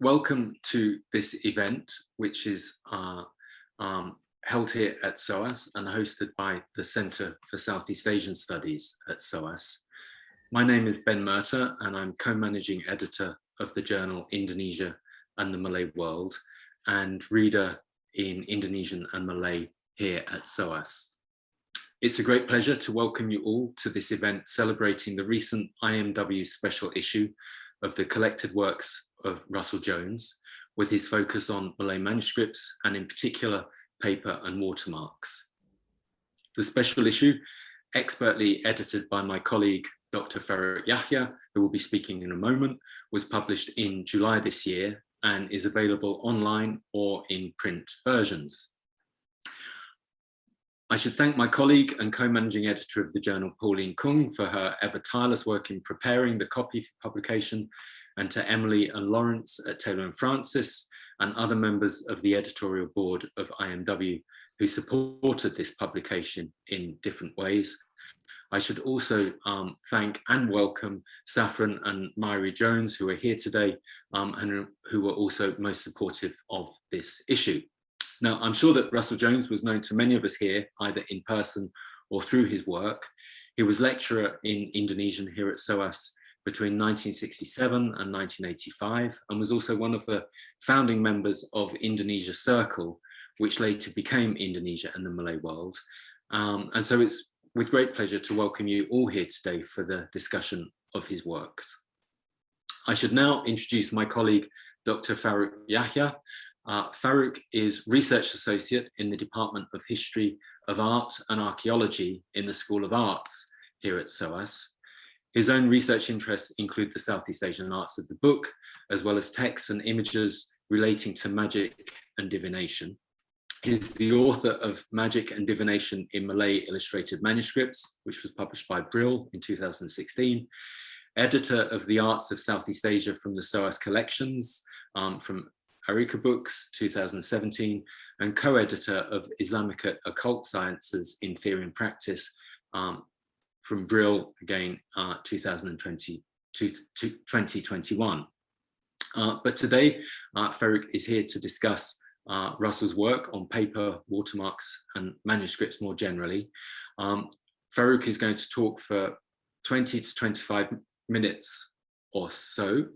welcome to this event, which is uh, um, held here at SOAS and hosted by the Center for Southeast Asian Studies at SOAS. My name is Ben Murtagh and I'm co-managing editor of the journal Indonesia and the Malay World and reader in Indonesian and Malay here at SOAS. It's a great pleasure to welcome you all to this event celebrating the recent IMW special issue of the collected works of Russell Jones with his focus on Malay manuscripts and in particular paper and watermarks. The special issue, expertly edited by my colleague Dr. Farouk Yahya, who will be speaking in a moment, was published in July this year and is available online or in print versions. I should thank my colleague and co-managing editor of the journal, Pauline Khng, for her ever tireless work in preparing the copy for publication, and to Emily and Lawrence at Taylor and Francis, and other members of the editorial board of IMW who supported this publication in different ways. I should also um, thank and welcome Saffron and Moya Jones, who are here today um, and who were also most supportive of this issue. Now, I'm sure that Russell Jones was known to many of us here, either in person or through his work. He was lecturer in Indonesian here at SOAS between 1967 and 1985 and was also one of the founding members of Indonesia Circle, which later became Indonesia and the Malay World. Um, and so it's with great pleasure to welcome you all here today for the discussion of his works. I should now introduce my colleague, Dr. Farouk Yahya, uh, Farouk is Research Associate in the Department of History of Art and Archaeology in the School of Arts here at SOAS. His own research interests include the Southeast Asian arts of the book, as well as texts and images relating to magic and divination. He's the author of Magic and Divination in Malay Illustrated Manuscripts, which was published by Brill in 2016, editor of The Arts of Southeast Asia from the SOAS collections um, from Arika Books 2017 and co-editor of Islamic Occult Sciences in Theory and Practice um, from Brill again uh, 2020 to, 2021. Uh, but today uh, is here to discuss uh, Russell's work on paper, watermarks and manuscripts more generally. Um, Farouk is going to talk for 20 to 25 minutes or so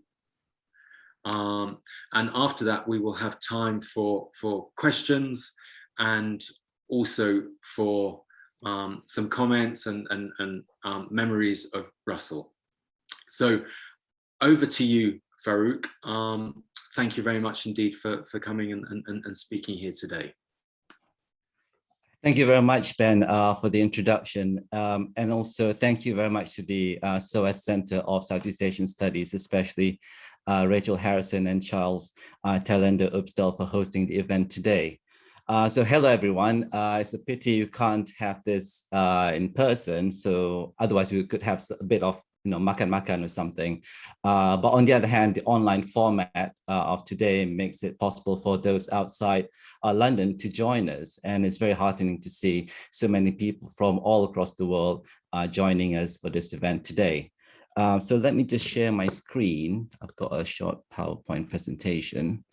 um, and after that, we will have time for, for questions and also for um, some comments and, and, and um, memories of Russell. So over to you, Farouk. Um, thank you very much indeed for, for coming and, and, and speaking here today. Thank you very much, Ben, uh, for the introduction. Um, and also thank you very much to the uh, SOAS Center of Southeast Asian Studies, especially uh, Rachel Harrison and Charles uh, Talender Upsdal for hosting the event today. Uh, so hello everyone. Uh, it's a pity you can't have this uh, in person. So otherwise we could have a bit of you know makan makan or something. Uh, but on the other hand, the online format uh, of today makes it possible for those outside uh, London to join us. And it's very heartening to see so many people from all across the world joining us for this event today. So let me just share my screen. I've got a short PowerPoint presentation.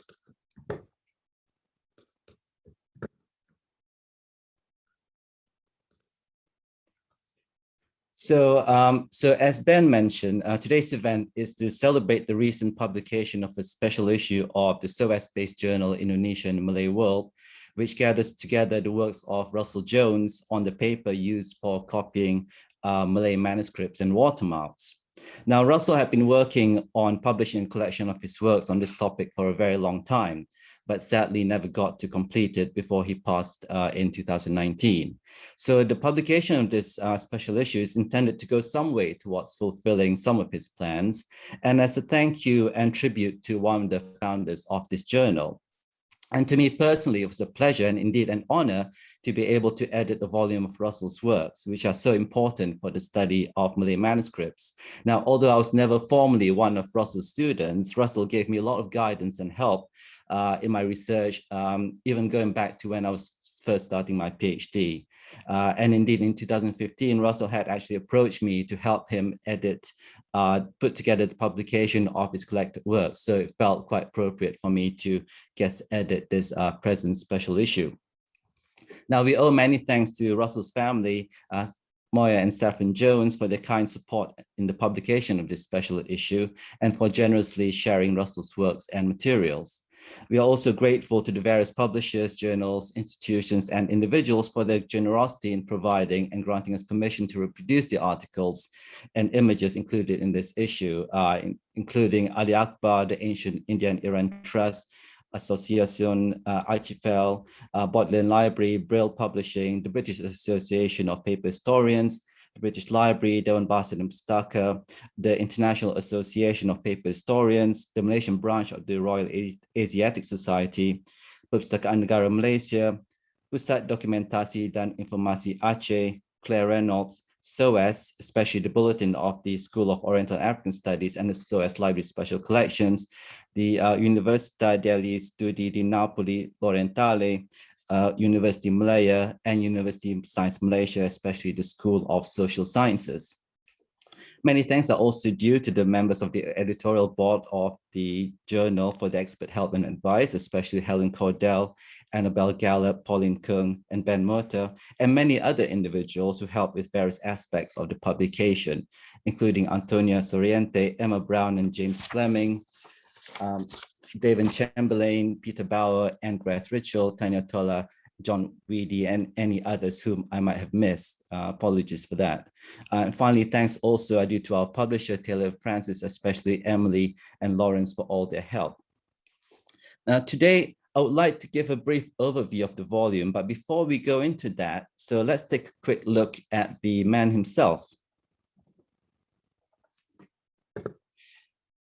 So, um, so as Ben mentioned, uh, today's event is to celebrate the recent publication of a special issue of the SOAS-based journal Indonesia and Malay World, which gathers together the works of Russell Jones on the paper used for copying uh, Malay manuscripts and watermarks. Now, Russell had been working on publishing a collection of his works on this topic for a very long time, but sadly never got to complete it before he passed uh, in 2019. So the publication of this uh, special issue is intended to go some way towards fulfilling some of his plans, and as a thank you and tribute to one of the founders of this journal. And to me personally, it was a pleasure and indeed an honor to be able to edit a volume of Russell's works, which are so important for the study of Malay manuscripts. Now, although I was never formally one of Russell's students, Russell gave me a lot of guidance and help uh, in my research, um, even going back to when I was first starting my PhD. Uh, and indeed, in 2015, Russell had actually approached me to help him edit, uh, put together the publication of his collected works. So it felt quite appropriate for me to guest edit this uh, present special issue. Now, we owe many thanks to Russell's family, uh, Moya and Saffron Jones for their kind support in the publication of this special issue and for generously sharing Russell's works and materials. We are also grateful to the various publishers, journals, institutions, and individuals for their generosity in providing and granting us permission to reproduce the articles and images included in this issue, uh, in, including Ali Akbar, the Ancient Indian Iran Trust, Association uh, Archipel, uh, Bodleian Library, Brill Publishing, the British Association of Paper Historians, the British Library, Dewan Bahasa dan Pustaka, the International Association of Paper Historians, the Malaysian branch of the Royal Asiatic Society, Perpustakaan Negara Malaysia, Pusat Dokumentasi dan Informasi Aceh, Claire Reynolds, SOAS, especially the Bulletin of the School of Oriental African Studies and the SOAS Library Special Collections, the uh, Università degli Studi di Napoli Orientale, uh, University Malaya and University of Science Malaysia, especially the School of Social Sciences. Many thanks are also due to the members of the editorial board of the journal for the expert help and advice, especially Helen Cordell, Annabel Gallop, Pauline Khng, and Ben Murtagh, and many other individuals who helped with various aspects of the publication, including Antonia Soriente, Emma Brown, and James Fleming, um, David Chamberlain, Peter Bauer, and Grace Ritchell, Tanya Tola, John Weedy, and any others whom I might have missed. Uh, apologies for that. Uh, and finally, thanks also I do to our publisher, Taylor Francis, especially Emily and Lawrence for all their help. Now, today, I would like to give a brief overview of the volume, but before we go into that, so let's take a quick look at the man himself.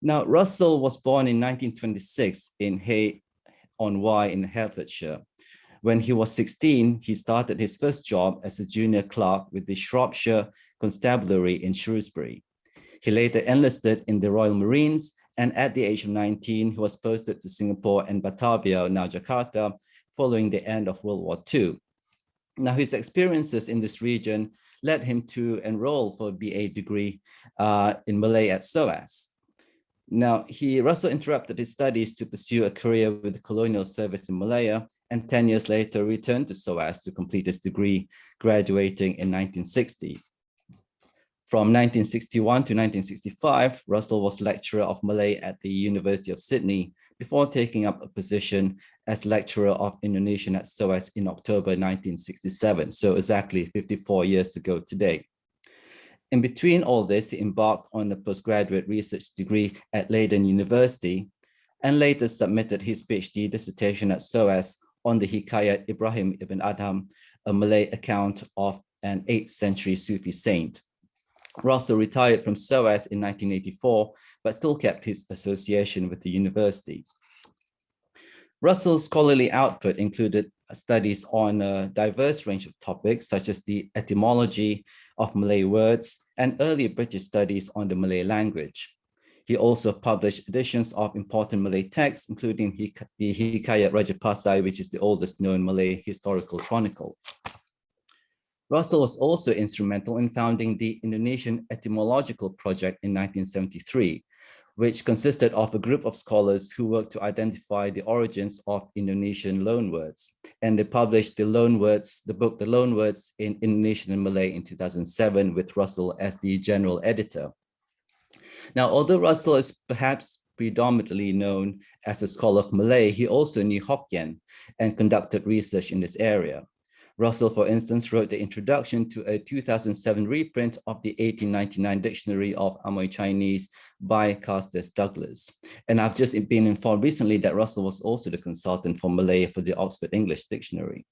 Now, Russell was born in 1926 in Hay on Wye in Herefordshire. When he was 16, he started his first job as a junior clerk with the Shropshire Constabulary in Shrewsbury. He later enlisted in the Royal Marines, and at the age of 19, he was posted to Singapore and Batavia, now Jakarta, following the end of World War II. Now, his experiences in this region led him to enroll for a BA degree uh, in Malay at SOAS. Now, he Russell interrupted his studies to pursue a career with the colonial service in Malaya, and 10 years later returned to SOAS to complete his degree, graduating in 1960. From 1961 to 1965, Russell was lecturer of Malay at the University of Sydney before taking up a position as lecturer of Indonesian at SOAS in October 1967, so exactly 54 years ago today. In between all this, he embarked on a postgraduate research degree at Leiden University and later submitted his PhD dissertation at SOAS on the Hikayat Ibrahim ibn Adham, a Malay account of an 8th century Sufi saint. Russell retired from SOAS in 1984, but still kept his association with the university. Russell's scholarly output included studies on a diverse range of topics, such as the etymology of Malay words, and early British studies on the Malay language. He also published editions of important Malay texts, including the Hikayat Raja Pasai, which is the oldest known Malay historical chronicle. Russell was also instrumental in founding the Indonesian Etymological Project in 1973, which consisted of a group of scholars who worked to identify the origins of Indonesian loanwords. And they published the loanwords, the book, The Loanwords in Indonesian and Malay in 2007 with Russell as the general editor. Now, although Russell is perhaps predominantly known as a scholar of Malay, he also knew Hokkien and conducted research in this area. Russell, for instance, wrote the introduction to a 2007 reprint of the 1899 Dictionary of Amoy Chinese by Carstairs Douglas. And I've just been informed recently that Russell was also the consultant for Malay for the Oxford English Dictionary.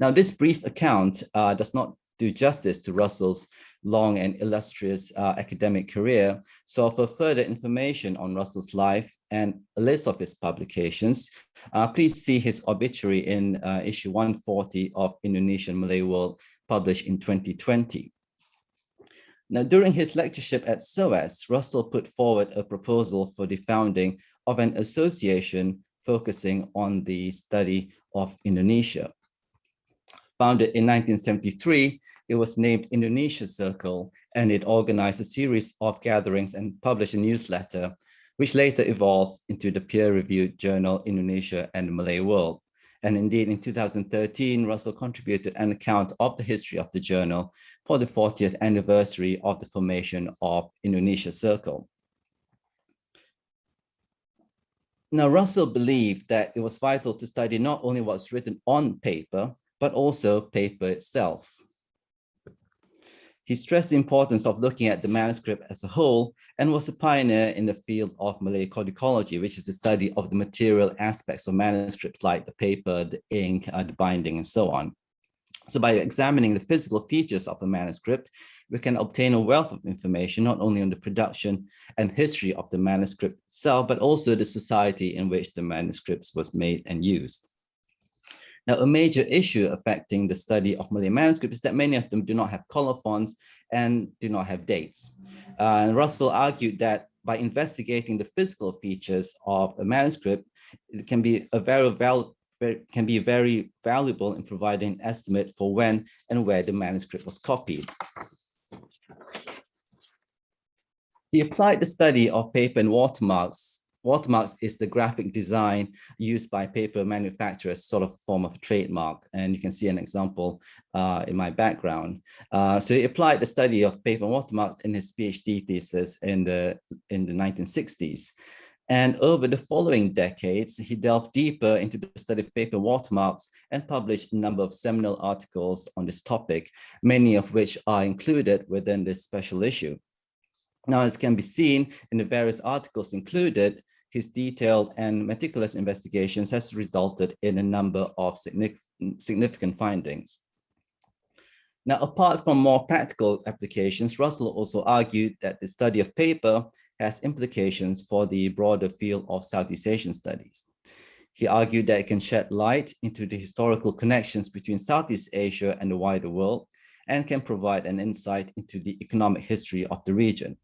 Now, this brief account uh, does not do justice to Russell's long and illustrious uh, academic career. So for further information on Russell's life and a list of his publications, uh, please see his obituary in uh, issue 140 of Indonesian Malay World published in 2020. Now, during his lectureship at SOAS, Russell put forward a proposal for the founding of an association focusing on the study of Indonesia. Founded in 1973, it was named Indonesia Circle, and it organized a series of gatherings and published a newsletter, which later evolved into the peer-reviewed journal Indonesia and the Malay World. And indeed, in 2013, Russell contributed an account of the history of the journal for the 40th anniversary of the formation of Indonesia Circle. Now, Russell believed that it was vital to study not only what's written on paper, but also paper itself. He stressed the importance of looking at the manuscript as a whole and was a pioneer in the field of Malay codicology, which is the study of the material aspects of manuscripts like the paper, the ink, uh, the binding, and so on. So by examining the physical features of a manuscript, we can obtain a wealth of information, not only on the production and history of the manuscript itself, but also the society in which the manuscripts was made and used. Now, a major issue affecting the study of Malay manuscripts is that many of them do not have colophons and do not have dates. Uh, and Russell argued that by investigating the physical features of a manuscript, it can be a very val can be very valuable in providing an estimate for when and where the manuscript was copied. He applied the study of paper and watermarks Watermarks is the graphic design used by paper manufacturers, sort of form of trademark. And you can see an example uh, in my background. Uh, so he applied the study of paper watermark in his PhD thesis in the, in the 1960s. And over the following decades, he delved deeper into the study of paper watermarks and published a number of seminal articles on this topic, many of which are included within this special issue. Now, as can be seen in the various articles included, his detailed and meticulous investigations has resulted in a number of significant findings. Now, apart from more practical applications, Russell also argued that the study of paper has implications for the broader field of Southeast Asian studies. He argued that it can shed light into the historical connections between Southeast Asia and the wider world and can provide an insight into the economic history of the region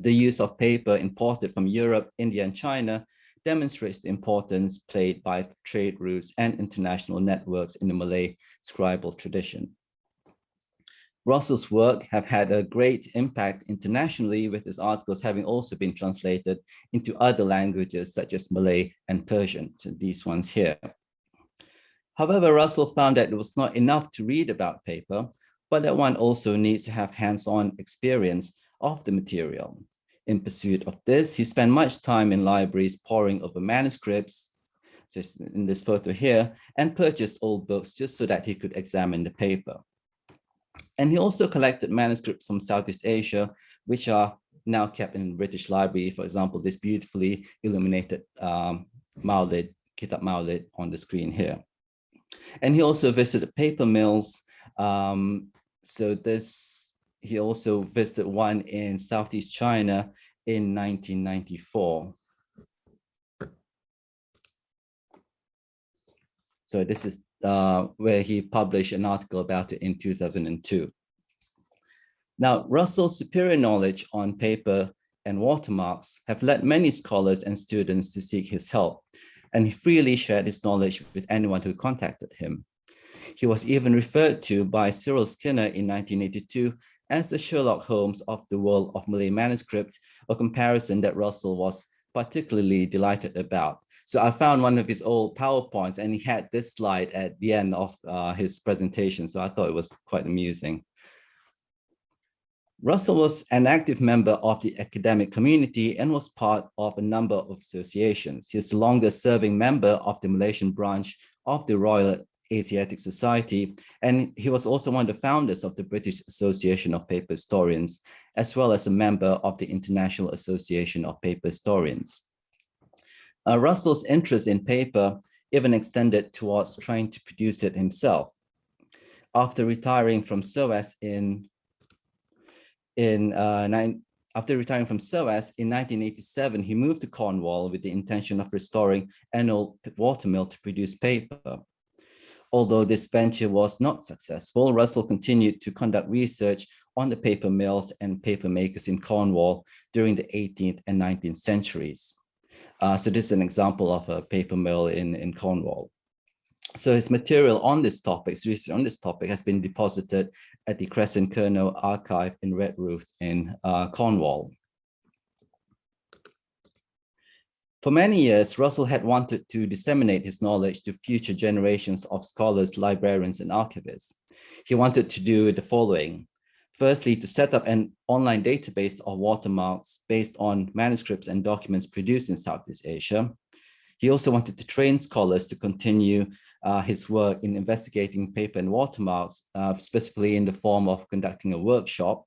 the use of paper imported from Europe, India, and China demonstrates the importance played by trade routes and international networks in the Malay scribal tradition. Russell's work have had a great impact internationally with his articles having also been translated into other languages such as Malay and Persian, so these ones here. However, Russell found that it was not enough to read about paper, but that one also needs to have hands-on experience of the material. In pursuit of this, he spent much time in libraries poring over manuscripts, just in this photo here, and purchased old books just so that he could examine the paper. And he also collected manuscripts from Southeast Asia, which are now kept in the British Library. For example, this beautifully illuminated um, Kitab Maulid on the screen here. And he also visited paper mills. Um, so this he also visited one in Southeast China in 1994. So this is uh, where he published an article about it in 2002. Now, Russell's superior knowledge on paper and watermarks have led many scholars and students to seek his help, and he freely shared his knowledge with anyone who contacted him. He was even referred to by Cyril Skinner in 1982 as the Sherlock Holmes of the world of Malay manuscript, a comparison that Russell was particularly delighted about. So I found one of his old PowerPoints and he had this slide at the end of uh, his presentation. So I thought it was quite amusing. Russell was an active member of the academic community and was part of a number of associations. He is the longest serving member of the Malaysian branch of the Royal Asiatic Society, and he was also one of the founders of the British Association of Paper Historians, as well as a member of the International Association of Paper Historians. Uh, Russell's interest in paper even extended towards trying to produce it himself. After retiring from SOAS in, in uh, nine, after retiring from SOAS in 1987, he moved to Cornwall with the intention of restoring an old watermill to produce paper. Although this venture was not successful, Russell continued to conduct research on the paper mills and paper makers in Cornwall during the 18th and 19th centuries. Uh, so this is an example of a paper mill in, in Cornwall. So his material on this topic, research on this topic has been deposited at the Kresen Kernow Archive in Redruth in uh, Cornwall. For many years, Russell had wanted to disseminate his knowledge to future generations of scholars, librarians, and archivists. He wanted to do the following. Firstly, to set up an online database of watermarks based on manuscripts and documents produced in Southeast Asia. He also wanted to train scholars to continue uh, his work in investigating paper and watermarks, uh, specifically in the form of conducting a workshop.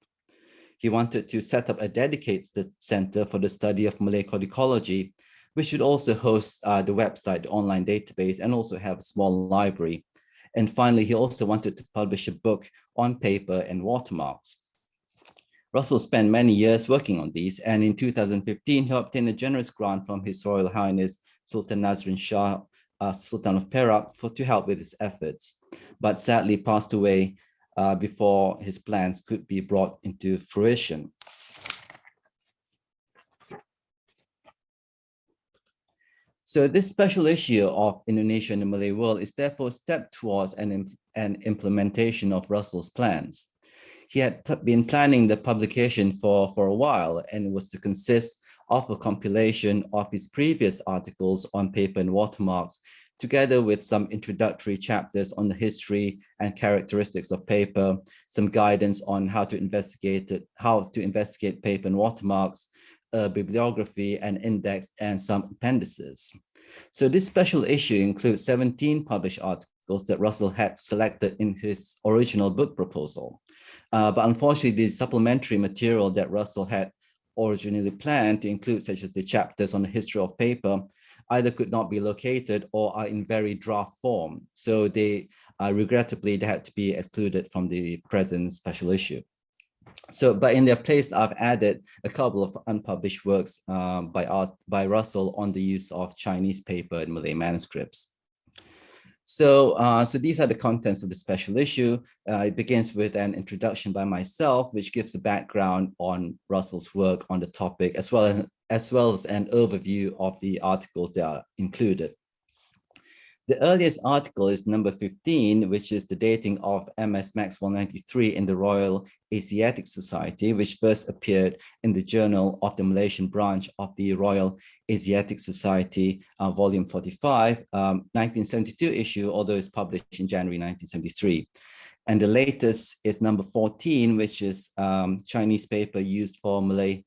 He wanted to set up a dedicated center for the study of Malay codicology we should also host uh, the website, the online database, and also have a small library. And finally, he also wanted to publish a book on paper and watermarks. Russell spent many years working on these, and in 2015, he obtained a generous grant from His Royal Highness Sultan Nazrin Shah, uh, Sultan of Perak, for to help with his efforts, but sadly passed away uh, before his plans could be brought into fruition. So this special issue of Indonesia and the Malay world is therefore a step towards an, an implementation of Russell's plans. He had been planning the publication for, for a while and it was to consist of a compilation of his previous articles on paper and watermarks, together with some introductory chapters on the history and characteristics of paper, some guidance on how to investigate it, how to investigate paper and watermarks, a bibliography and index and some appendices. So this special issue includes 17 published articles that Russell had selected in his original book proposal. Uh, but unfortunately, the supplementary material that Russell had originally planned to include, such as the chapters on the history of paper, either could not be located or are in very draft form. So they, uh, regrettably, they had to be excluded from the present special issue. So, but in their place, I've added a couple of unpublished works um, by Art, by Russell on the use of Chinese paper in Malay manuscripts. So, uh, so these are the contents of the special issue. Uh, it begins with an introduction by myself, which gives a background on Russell's work on the topic, as well as, as well as an overview of the articles that are included. The earliest article is number 15, which is the dating of MS Max 193 in the Royal Asiatic Society, which first appeared in the Journal of the Malaysian branch of the Royal Asiatic Society, uh, volume 45, um, 1972 issue, although it's published in January 1973. And the latest is number 14, which is um, Chinese paper used for Malay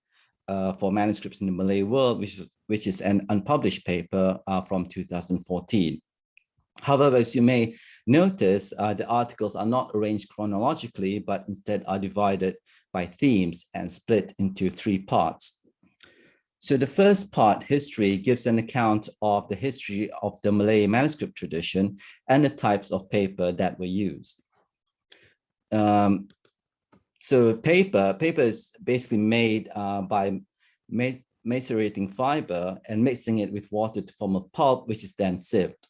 uh, for manuscripts in the Malay world, which is, which is an unpublished paper uh, from 2014. However, as you may notice, uh, the articles are not arranged chronologically, but instead are divided by themes and split into three parts. So the first part, history, gives an account of the history of the Malay manuscript tradition and the types of paper that were used. Um, so paper, paper is basically made uh, by macerating fiber and mixing it with water to form a pulp, which is then sieved.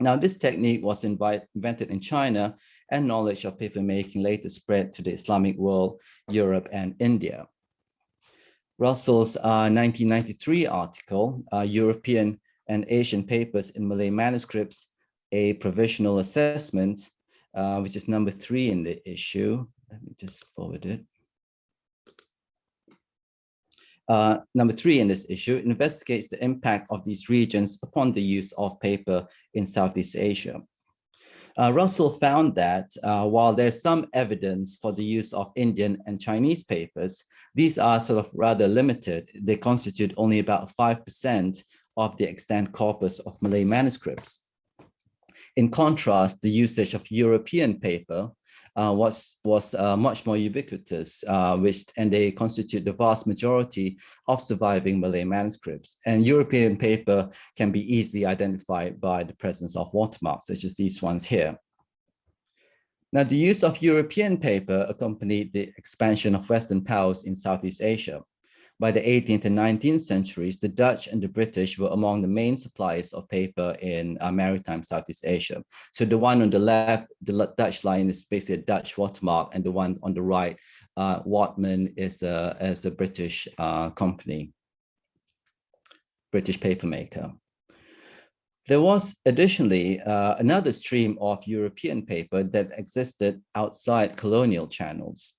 Now, this technique was invented in China and knowledge of papermaking later spread to the Islamic world, Europe, and India. Russell's uh, 1993 article, uh, European and Asian Papers in Malay Manuscripts, a provisional assessment, uh, which is number three in the issue. Let me just forward it. Uh, number three in this issue investigates the impact of these regions upon the use of paper in Southeast Asia. Uh, Russell found that uh, while there's some evidence for the use of Indian and Chinese papers, these are sort of rather limited. They constitute only about 5% of the extant corpus of Malay manuscripts. In contrast, the usage of European paper uh, was was uh, much more ubiquitous, uh, which and they constitute the vast majority of surviving Malay manuscripts. And European paper can be easily identified by the presence of watermarks, such as these ones here. Now, the use of European paper accompanied the expansion of Western powers in Southeast Asia. By the 18th and 19th centuries, the Dutch and the British were among the main suppliers of paper in uh, maritime Southeast Asia. So the one on the left, the Dutch line is basically a Dutch watermark, and the one on the right, uh, Whatman is a, is a British uh, company, British paper maker. There was additionally uh, another stream of European paper that existed outside colonial channels.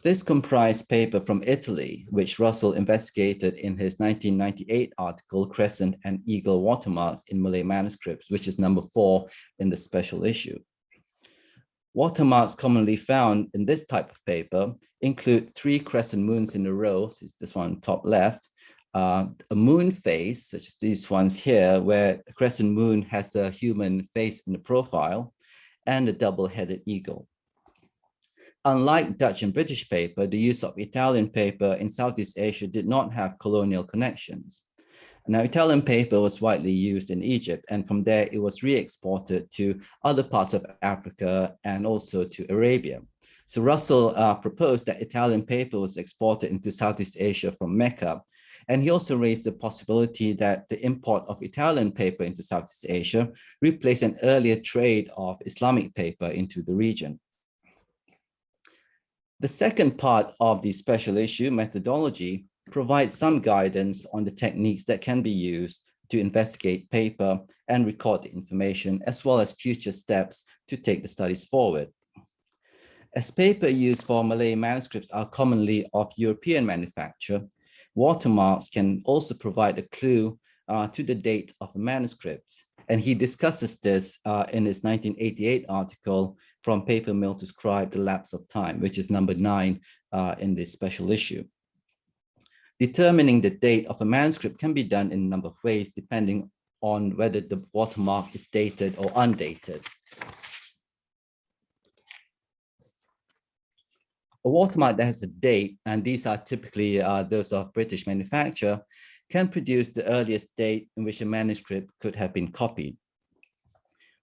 This comprised paper from Italy, which Russell investigated in his 1998 article, Crescent and Eagle Watermarks in Malay Manuscripts, which is number four in the special issue. Watermarks commonly found in this type of paper include three crescent moons in a row, so this one top left, uh, a moon face, such as these ones here, where a crescent moon has a human face in the profile, and a double-headed eagle. Unlike Dutch and British paper, the use of Italian paper in Southeast Asia did not have colonial connections. Now, Italian paper was widely used in Egypt, and from there it was re-exported to other parts of Africa and also to Arabia. So Russell uh, proposed that Italian paper was exported into Southeast Asia from Mecca. And he also raised the possibility that the import of Italian paper into Southeast Asia replaced an earlier trade of Islamic paper into the region. The second part of the special issue methodology provides some guidance on the techniques that can be used to investigate paper and record the information, as well as future steps to take the studies forward. As paper used for Malay manuscripts are commonly of European manufacture, watermarks can also provide a clue uh, to the date of the manuscript. And he discusses this uh, in his 1988 article, From Paper Mill to Scribe, The Lapse of Time, which is number nine uh, in this special issue. Determining the date of a manuscript can be done in a number of ways, depending on whether the watermark is dated or undated. A watermark that has a date, and these are typically uh, those of British manufacture, can produce the earliest date in which a manuscript could have been copied.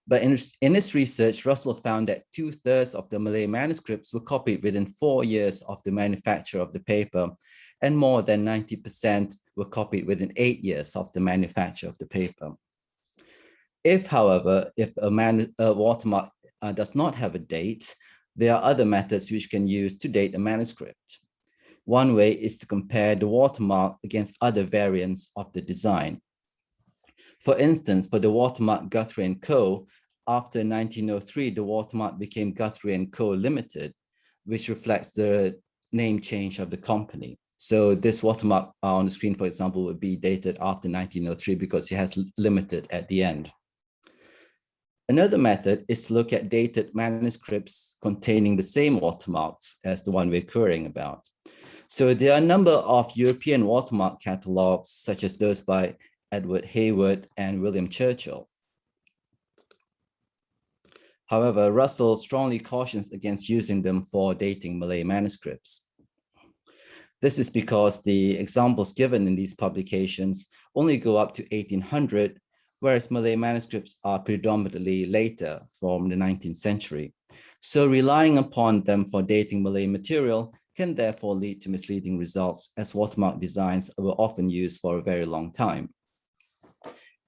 But in, in his research, Russell found that two thirds of the Malay manuscripts were copied within four years of the manufacture of the paper, and more than 90% were copied within eight years of the manufacture of the paper. If, however, if a, man, a watermark uh, does not have a date, there are other methods which can use to date a manuscript. One way is to compare the watermark against other variants of the design. For instance, for the watermark Guthrie & Co., after 1903, the watermark became Guthrie & Co. Limited, which reflects the name change of the company. So this watermark on the screen, for example, would be dated after 1903 because it has limited at the end. Another method is to look at dated manuscripts containing the same watermarks as the one we're querying about. So there are a number of European watermark catalogs, such as those by Edward Heawood and William Churchill. However, Russell strongly cautions against using them for dating Malay manuscripts. This is because the examples given in these publications only go up to 1800, whereas Malay manuscripts are predominantly later from the 19th century. So relying upon them for dating Malay material can therefore lead to misleading results as watermark designs were often used for a very long time.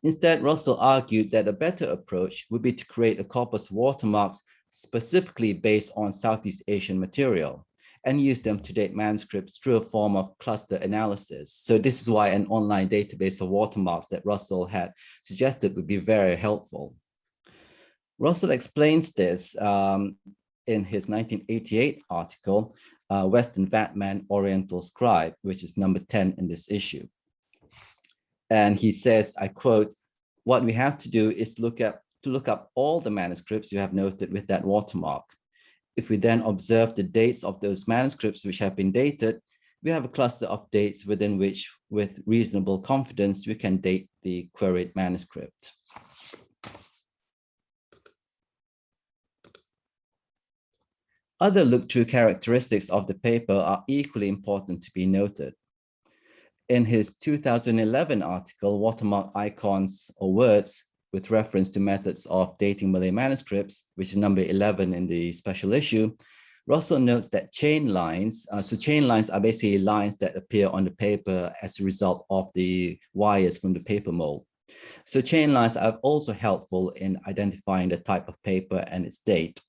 Instead, Russell argued that a better approach would be to create a corpus of watermarks specifically based on Southeast Asian material and use them to date manuscripts through a form of cluster analysis. So this is why an online database of watermarks that Russell had suggested would be very helpful. Russell explains this um, in his 1988 article, uh, Western Whatman Oriental Scribe, which is number 10 in this issue. And he says, I quote, what we have to do is look up to look up all the manuscripts you have noted with that watermark. If we then observe the dates of those manuscripts which have been dated, we have a cluster of dates within which, with reasonable confidence, we can date the queried manuscript. Other look-through characteristics of the paper are equally important to be noted. In his 2011 article, Watermark Icons or Words, with reference to methods of dating Malay manuscripts, which is number 11 in the special issue, Russell notes that chain lines, uh, so chain lines are basically lines that appear on the paper as a result of the wires from the paper mold. So chain lines are also helpful in identifying the type of paper and its date.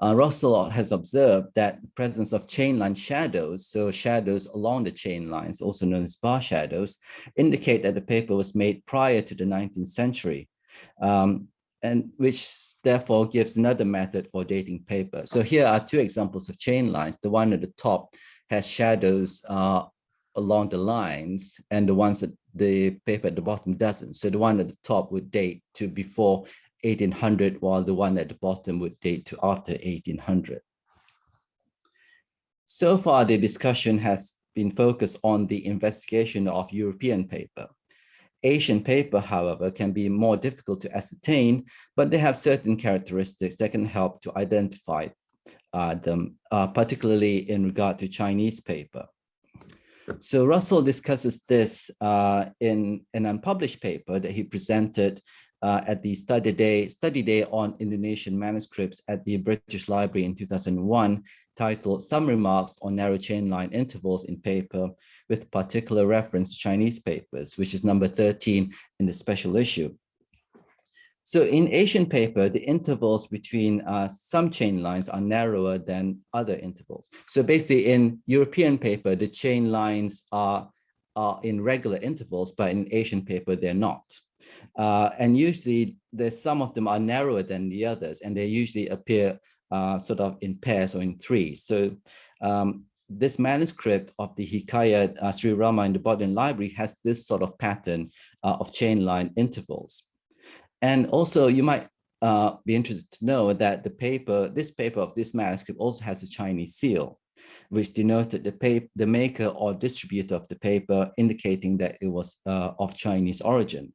Uh, Russell has observed that the presence of chain line shadows, so shadows along the chain lines, also known as bar shadows, indicate that the paper was made prior to the 19th century, um, and which therefore gives another method for dating paper. So here are two examples of chain lines. The one at the top has shadows uh, along the lines and the ones that the paper at the bottom doesn't. So the one at the top would date to before 1800, while the one at the bottom would date to after 1800. So far, the discussion has been focused on the investigation of European paper. Asian paper, however, can be more difficult to ascertain, but they have certain characteristics that can help to identify uh, them, uh, particularly in regard to Chinese paper. So Russell discusses this uh, in an unpublished paper that he presented uh, at the study day, study day on Indonesian manuscripts at the British Library in 2001, titled Some Remarks on Narrow Chain Line Intervals in Paper with particular reference to Chinese papers, which is number 13 in the special issue. So in Asian paper, the intervals between uh, some chain lines are narrower than other intervals. So basically in European paper, the chain lines are, are in regular intervals, but in Asian paper, they're not. Uh, and usually there's some of them are narrower than the others, and they usually appear uh, sort of in pairs or in threes. So um, this manuscript of the Hikayat uh, Sri Rama in the Bodleian Library has this sort of pattern uh, of chain line intervals. And also you might uh, be interested to know that the paper, this paper of this manuscript also has a Chinese seal, which denoted the paper, the maker or distributor of the paper, indicating that it was uh, of Chinese origin.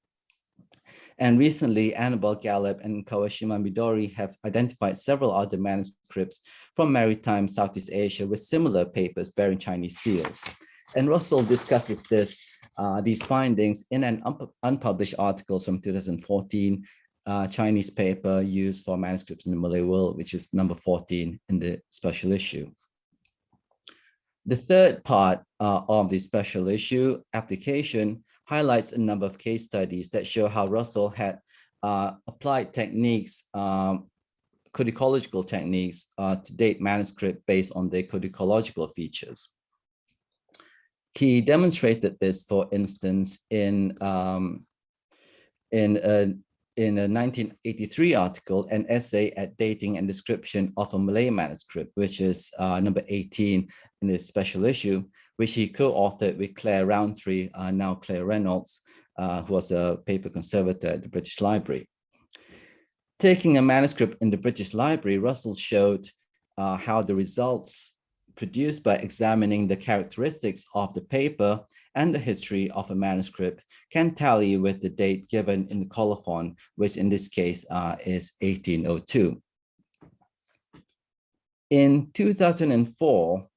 And recently, Annabel Gallop and Kawashima Midori have identified several other manuscripts from maritime Southeast Asia with similar papers bearing Chinese seals. And Russell discusses this uh, these findings in an un unpublished article from 2014 uh, Chinese paper used for manuscripts in the Malay world, which is number 14 in the special issue. The third part uh, of the special issue application highlights a number of case studies that show how Russell had uh, applied techniques, um, codicological techniques uh, to date manuscript based on their codicological features. He demonstrated this, for instance, in um, in a in a 1983 article, an essay at dating and description of a Malay manuscript, which is uh, number 18 in this special issue, which he co-authored with Claire Roundtree, uh, now Claire Reynolds, uh, who was a paper conservator at the British Library. Taking a manuscript in the British Library, Russell showed uh, how the results produced by examining the characteristics of the paper and the history of a manuscript can tally with the date given in the colophon, which in this case uh, is 1802. In 2004,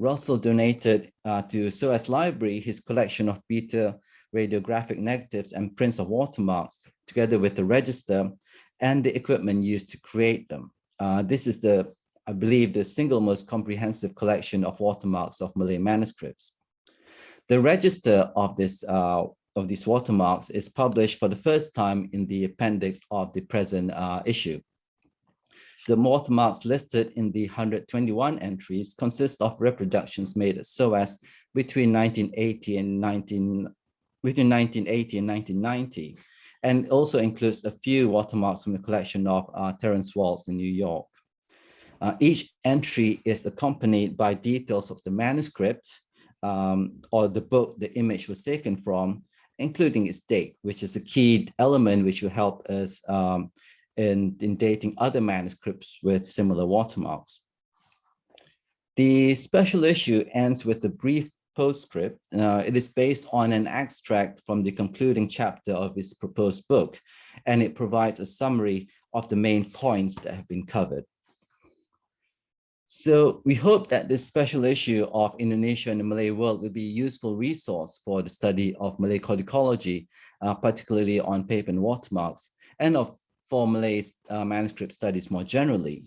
Russell donated uh, to SOAS Library his collection of beta radiographic negatives and prints of watermarks, together with the register and the equipment used to create them. Uh, this is the I believe, the single most comprehensive collection of watermarks of Malay manuscripts. The register of this uh, of these watermarks is published for the first time in the appendix of the present uh, issue. The watermarks listed in the 121 entries consist of reproductions made at SOAS between 1980 and 19 between 1980 and 1990, and also includes a few watermarks from the collection of uh, Terence Walz in New York. Uh, each entry is accompanied by details of the manuscript um, or the book the image was taken from, including its date, which is a key element which will help us um, in, in dating other manuscripts with similar watermarks. The special issue ends with a brief postscript. Uh, it is based on an extract from the concluding chapter of his proposed book, and it provides a summary of the main points that have been covered. So we hope that this special issue of Indonesia and the Malay world will be a useful resource for the study of Malay codicology, uh, particularly on paper and watermarks, and of for Malay uh, manuscript studies more generally.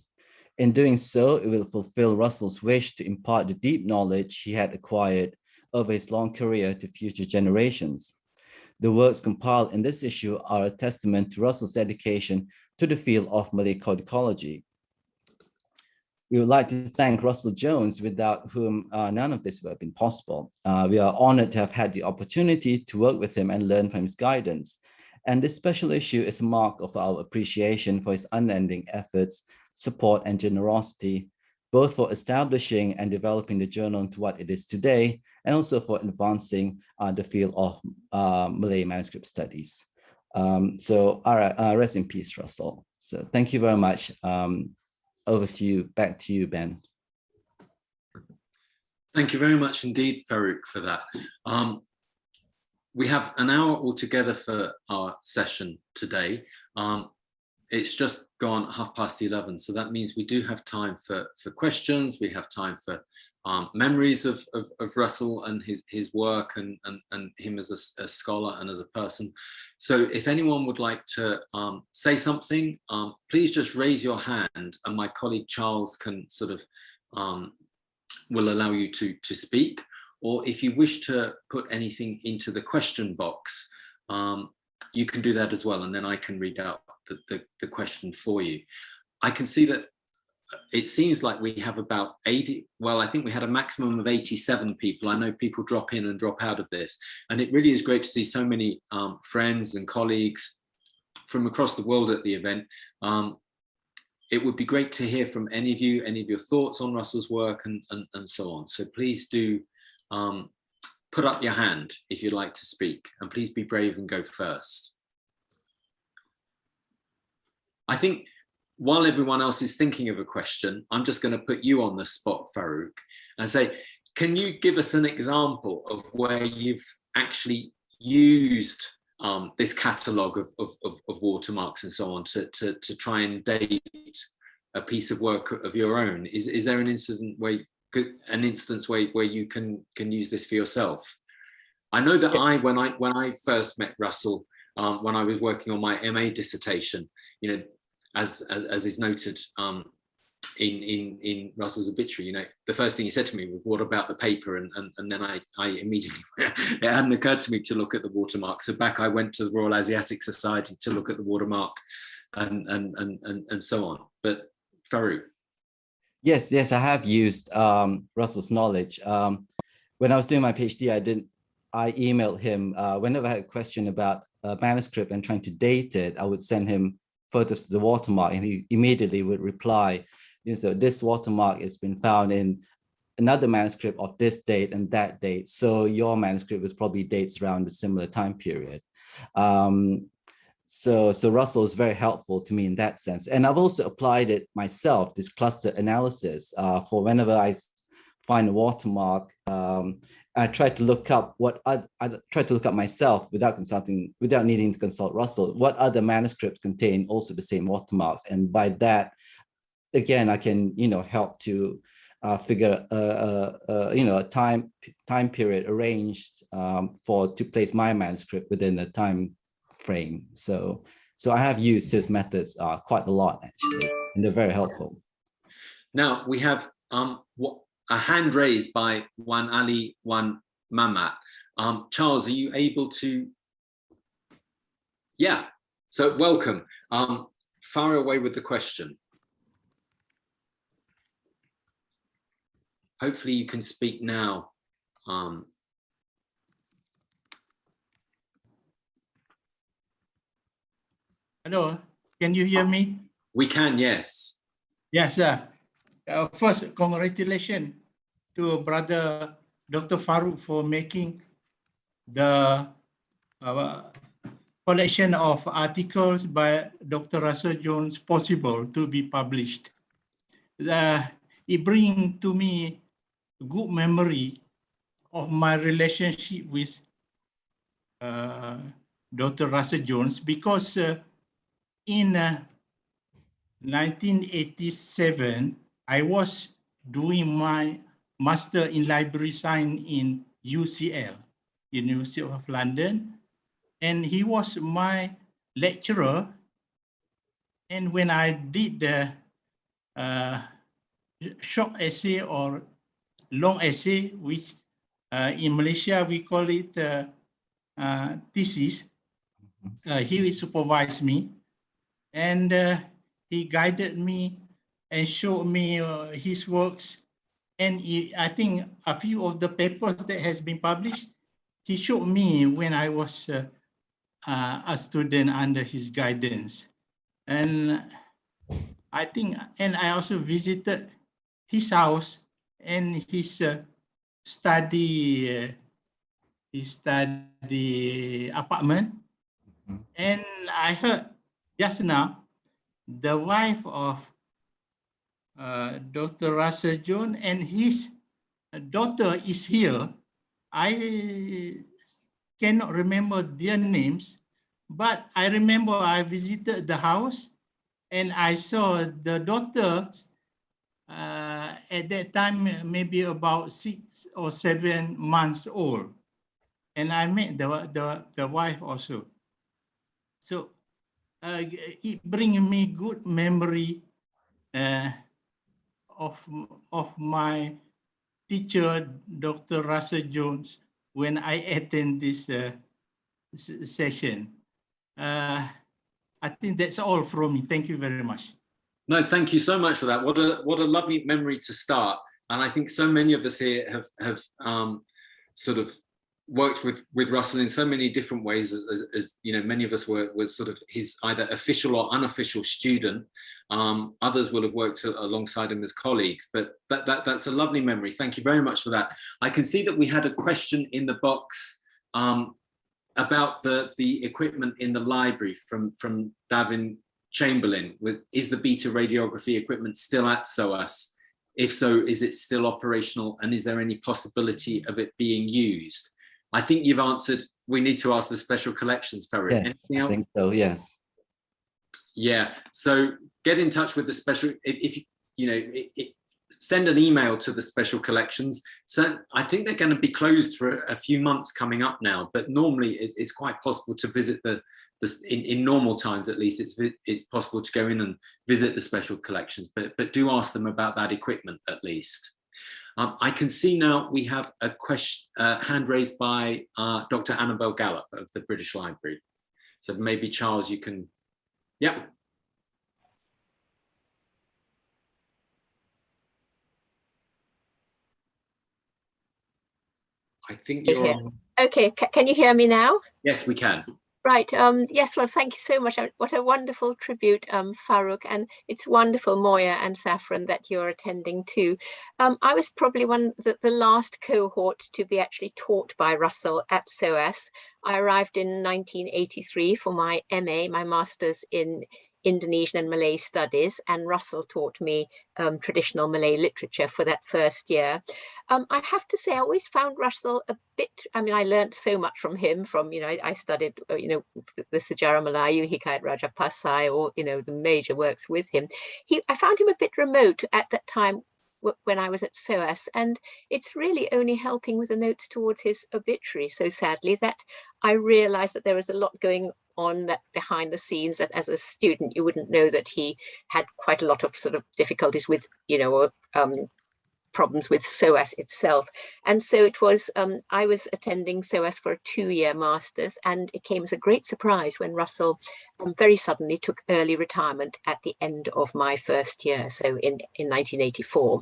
In doing so, it will fulfill Russell's wish to impart the deep knowledge he had acquired over his long career to future generations. The works compiled in this issue are a testament to Russell's dedication to the field of Malay codicology. We would like to thank Russell Jones, without whom uh, none of this would have been possible. Uh, we are honored to have had the opportunity to work with him and learn from his guidance. And this special issue is a mark of our appreciation for his unending efforts, support, and generosity, both for establishing and developing the journal into what it is today, and also for advancing uh, the field of uh, Malay manuscript studies. Um, so all right, uh, rest in peace, Russell. So thank you very much. Um, over to you, back to you, Ben. Thank you very much indeed, Farouk, for that. Um, we have an hour altogether for our session today. Um, it's just gone half past 11, so that means we do have time for, for questions, we have time for um, memories of, of, of, Russell and his, his work and, and, and him as a, a, scholar and as a person. So if anyone would like to um, say something, um, please just raise your hand and my colleague Charles can sort of, um, will allow you to, to speak. Or if you wish to put anything into the question box, um, you can do that as well. And then I can read out the, the, the question for you. I can see that it seems like we have about 80 well i think we had a maximum of 87 people i know people drop in and drop out of this and it really is great to see so many um, friends and colleagues from across the world at the event um, it would be great to hear from any of you any of your thoughts on russell's work and and, and so on so please do um, put up your hand if you'd like to speak and please be brave and go first i think while everyone else is thinking of a question, I'm just going to put you on the spot, Farouk, and say, can you give us an example of where you've actually used um, this catalogue of, of, of, of, watermarks and so on to, to, to try and date a piece of work of your own? Is, is there an incident where an instance where, where you can can use this for yourself? I know that I when I when I first met Russell um, when I was working on my MA dissertation, you know, as, as, as is noted um, in, in, in Russell's obituary, you know, the first thing he said to me was, what about the paper? And, and, and then I, I immediately, it hadn't occurred to me to look at the watermark. So back I went to the Royal Asiatic Society to look at the watermark and, and, and, and, and so on. But Farouk. Yes, yes, I have used um, Russell's knowledge. Um, when I was doing my PhD, I didn't, I emailed him uh, whenever I had a question about a manuscript and trying to date it, I would send him photos of the watermark and he immediately would reply, you know, so this watermark has been found in another manuscript of this date and that date. So your manuscript was probably dates around a similar time period. Um, so, so Russell is very helpful to me in that sense. And I've also applied it myself, this cluster analysis, uh, for whenever I find a watermark, um, I try to look up what I, I tried to look up myself without consulting, without needing to consult Russell, what other manuscripts contain also the same watermarks. And by that, again, I can, you know, help to uh, figure, uh, uh, uh, you know, a time time period arranged um, for to place my manuscript within a time frame. So, so I have used his methods uh, quite a lot actually, and they're very helpful. Now we have um, a hand raised by Wan Ali, Wan Mamat. Um, Charles, are you able to? Yeah, so welcome. Um, far away with the question. Hopefully you can speak now. Um, Hello, can you hear me? We can, yes. Yes, sir uh, first, congratulations to brother Dr. Farouk for making the uh, collection of articles by Dr. Russell Jones possible to be published. Uh, it brings to me good memory of my relationship with uh, Dr. Russell Jones because uh, in 1987, uh, I was doing my master in library science in UCL, University of London, and he was my lecturer. And when I did the uh, short essay or long essay, which uh, in Malaysia we call it uh, uh thesis, uh, he supervised me and uh, he guided me and showed me uh, his works. And he, I think a few of the papers that has been published, he showed me when I was uh, uh, a student under his guidance. And I think, and I also visited his house and his uh, study, uh, his study apartment. Mm -hmm. And I heard just now, the wife of uh, Dr. Russell Jones and his daughter is here. I cannot remember their names, but I remember I visited the house and I saw the daughter uh, at that time, maybe about six or seven months old. And I met the, the, the wife also. So uh, it brings me good memory uh, of, of my teacher, Dr. Russell Jones, when I attend this uh, session. Uh, I think that's all from me. Thank you very much. No, thank you so much for that. What a what a lovely memory to start. And I think so many of us here have have um, sort of worked with with Russell in so many different ways as, as, as, you know many of us were was sort of his either official or unofficial student. Um, others will have worked alongside him as colleagues but that, that that's a lovely memory. Thank you very much for that. I can see that we had a question in the box um, about the the equipment in the library from from Daven Chamberlain. With is the beta radiography equipment still at SOAS if so is it still operational? And is there any possibility of it being used I think you've answered, we need to ask the special collections, Ferry. Yes, I think so, yes. Yeah, so get in touch with the special, if, if you know, it, it, send an email to the special collections. So I think they're going to be closed for a few months coming up now, but normally it's, it's quite possible to visit the, the in, in normal times at least, it's, it's possible to go in and visit the special collections, but, but do ask them about that equipment at least. Um, I can see now we have a question, uh, hand raised by uh, Dr. Annabel Gallop of the British Library. So maybe Charles, you can, yeah. I think you're. Okay, C can you hear me now? Yes, we can. Right. Um, yes. Well, thank you so much. What a wonderful tribute, um, Farouk, and it's wonderful, Moya and Saffron, that you're attending too. Um, I was probably one the, the last cohort to be actually taught by Russell at SOAS. I arrived in 1983 for my MA, my master's in Indonesian and Malay studies and Russell taught me um, traditional Malay literature for that first year. Um, I have to say I always found Russell a bit, I mean I learned so much from him from, you know, I, I studied, uh, you know, the Sejarah Melayu, Hikayat Raja Pasai or, you know, the major works with him. He, I found him a bit remote at that time when I was at SOAS and it's really only helping with the notes towards his obituary so sadly that I realized that there was a lot going on that behind the scenes that as a student you wouldn't know that he had quite a lot of sort of difficulties with you know um, problems with SOAS itself. And so it was, um, I was attending SOAS for a two-year master's and it came as a great surprise when Russell um, very suddenly took early retirement at the end of my first year, so in, in 1984.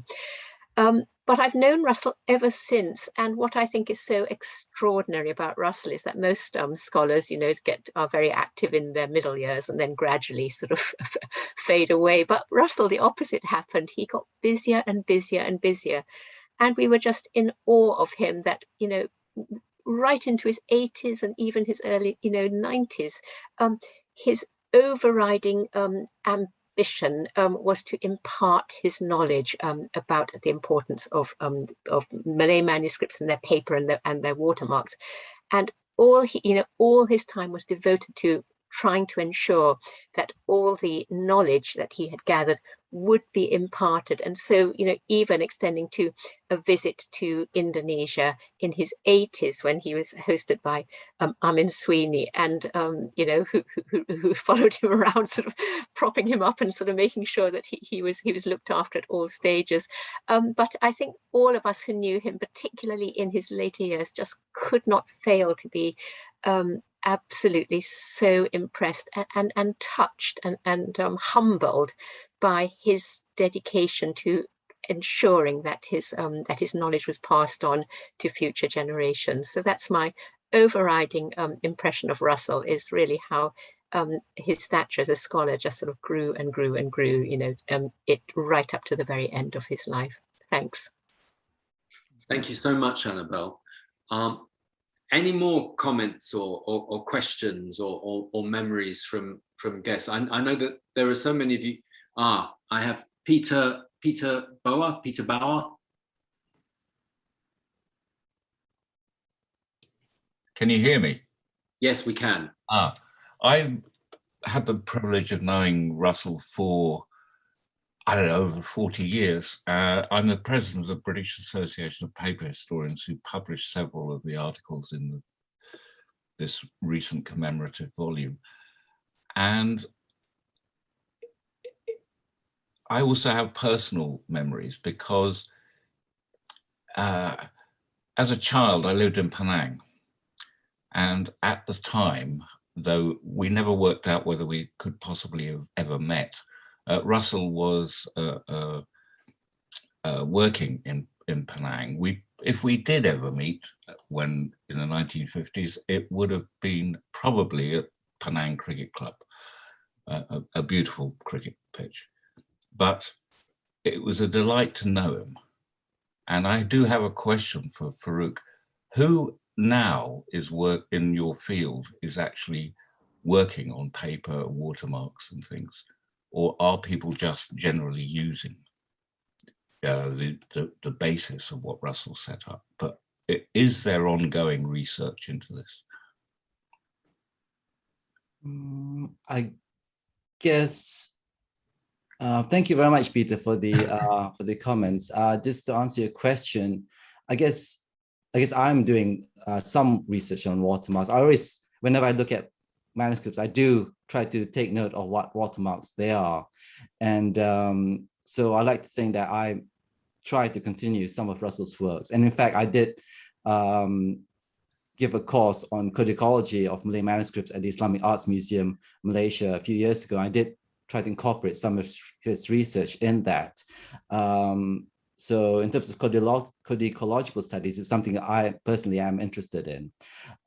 Um, but I've known Russell ever since. And what I think is so extraordinary about Russell is that most um, scholars, you know, get are very active in their middle years and then gradually sort of fade away. But Russell, the opposite happened. He got busier and busier and busier. And we were just in awe of him that, you know, right into his 80s and even his early, you know, 90s, um, his overriding um, ambition um, was to impart his knowledge um, about the importance of, um, of Malay manuscripts and their paper and, the, and their watermarks. And all he, you know, all his time was devoted to trying to ensure that all the knowledge that he had gathered would be imparted. And so, you know, even extending to a visit to Indonesia in his 80s when he was hosted by um, Amin Sweeney and, um, you know, who, who, who, followed him around sort of propping him up and sort of making sure that he, he was he was looked after at all stages. Um, but I think all of us who knew him, particularly in his later years, just could not fail to be um, absolutely so impressed and, and, and touched and, and um, humbled by his dedication to ensuring that his um, that his knowledge was passed on to future generations. So that's my overriding um, impression of Russell is really how um, his stature as a scholar just sort of grew and grew and grew, you know, um, it right up to the very end of his life. Thanks. Thank you so much, Annabel. Any more comments or, or, or questions or, or, or, memories from, from guests? I, I, know that there are so many of you. Ah, I have Peter, Peter Bower, Peter Bower. Can you hear me? Yes, we can. Ah, I had the privilege of knowing Russell for, I don't know, over 40 years. Uh, I'm the president of the British Association of Paper Historians who published several of the articles in the, this recent commemorative volume. And I also have personal memories because uh, as a child, I lived in Penang. And at the time, though we never worked out whether we could possibly have ever met. Uh, Russell was uh, uh, uh, working in, in Penang. We, if we did ever meet when in the 1950s, it would have been probably at Penang Cricket Club, a, a beautiful cricket pitch. But it was a delight to know him. And I do have a question for Farouk. Who now is work in your field is actually working on paper watermarks and things or are people just generally using uh, the, the, the basis of what Russell set up? But is there ongoing research into this? Mm, I guess uh, thank you very much Peter for the uh, for the comments. Uh, just to answer your question I guess I guess I'm doing uh, some research on watermarks. I always, whenever I look at manuscripts, I do try to take note of what watermarks they are. And um, so I like to think that I try to continue some of Russell's works. And in fact, I did um, give a course on codicology of Malay manuscripts at the Islamic Arts Museum, Malaysia, a few years ago. I did try to incorporate some of his research in that. Um, so in terms of codicological studies, it's something I personally am interested in.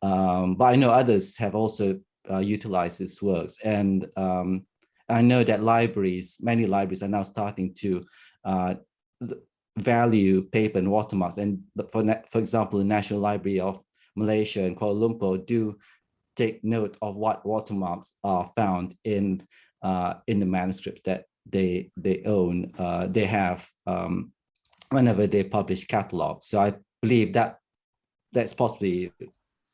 Um, but I know others have also uh, utilized these works. And um, I know that libraries, many libraries are now starting to uh, value paper and watermarks. And for, for example, the National Library of Malaysia and Kuala Lumpur do take note of what watermarks are found in uh, in the manuscripts that they they own. Uh, they have um, whenever they publish catalogs. So I believe that that's possibly